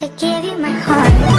I gave you my heart.